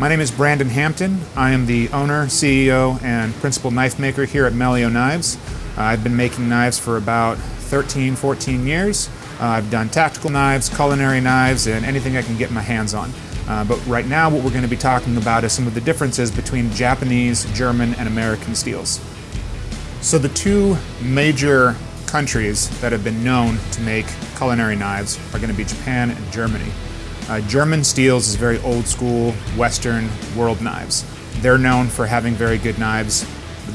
My name is Brandon Hampton. I am the owner, CEO, and principal knife maker here at Melio Knives. Uh, I've been making knives for about 13, 14 years. Uh, I've done tactical knives, culinary knives, and anything I can get my hands on. Uh, but right now what we're going to be talking about is some of the differences between Japanese, German, and American steels. So the two major countries that have been known to make culinary knives are going to be Japan and Germany. Uh, German steels is very old school, Western world knives. They're known for having very good knives.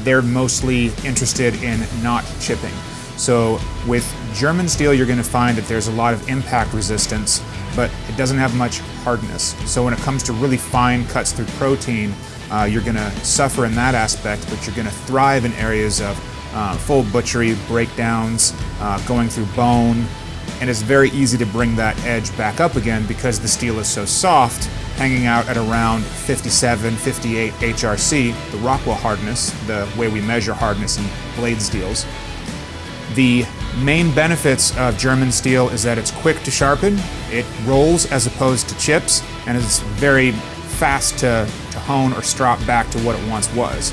They're mostly interested in not chipping. So with German steel, you're going to find that there's a lot of impact resistance, but it doesn't have much hardness. So when it comes to really fine cuts through protein, uh, you're going to suffer in that aspect, but you're going to thrive in areas of uh, full butchery, breakdowns, uh, going through bone, and it's very easy to bring that edge back up again because the steel is so soft, hanging out at around 57, 58 HRC, the Rockwell hardness, the way we measure hardness in blade steels. The main benefits of German steel is that it's quick to sharpen, it rolls as opposed to chips, and it's very fast to, to hone or strop back to what it once was.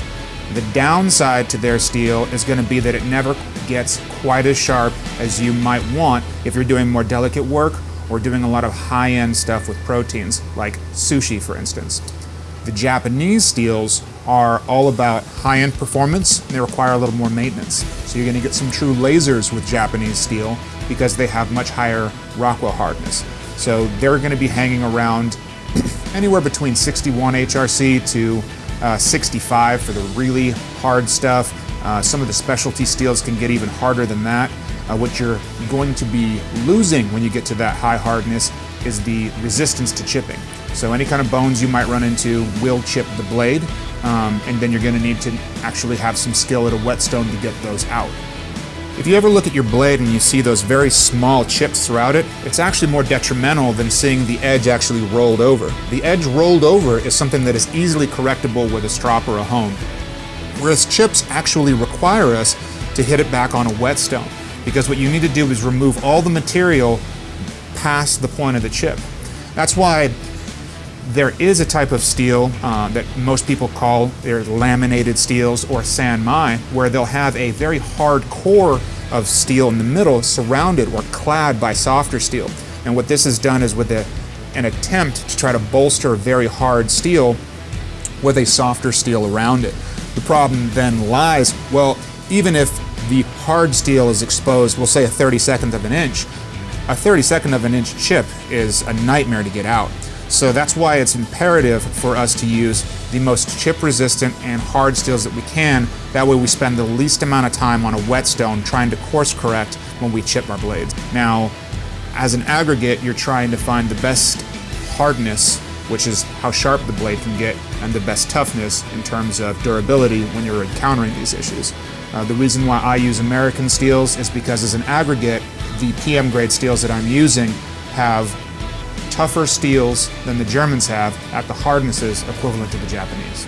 The downside to their steel is going to be that it never gets quite as sharp as you might want if you're doing more delicate work or doing a lot of high-end stuff with proteins, like sushi for instance. The Japanese steels are all about high-end performance and they require a little more maintenance. So you're going to get some true lasers with Japanese steel because they have much higher Rockwell hardness. So they're going to be hanging around anywhere between 61 HRC to uh, 65 for the really hard stuff. Uh, some of the specialty steels can get even harder than that. Uh, what you're going to be losing when you get to that high hardness is the resistance to chipping. So any kind of bones you might run into will chip the blade, um, and then you're going to need to actually have some skill at a whetstone to get those out. If you ever look at your blade and you see those very small chips throughout it, it's actually more detrimental than seeing the edge actually rolled over. The edge rolled over is something that is easily correctable with a strop or a hone, whereas chips actually require us to hit it back on a whetstone, because what you need to do is remove all the material past the point of the chip. That's why there is a type of steel uh, that most people call their laminated steels or sanmai, where they'll have a very hard core of steel in the middle surrounded or clad by softer steel. And what this has done is with a, an attempt to try to bolster very hard steel with a softer steel around it. The problem then lies, well, even if the hard steel is exposed, we'll say a 32nd of an inch, a 32nd of an inch chip is a nightmare to get out. So that's why it's imperative for us to use the most chip resistant and hard steels that we can. That way we spend the least amount of time on a whetstone trying to course correct when we chip our blades. Now, as an aggregate, you're trying to find the best hardness, which is how sharp the blade can get, and the best toughness in terms of durability when you're encountering these issues. Uh, the reason why I use American steels is because as an aggregate, the PM grade steels that I'm using have tougher steels than the Germans have at the hardnesses equivalent to the Japanese.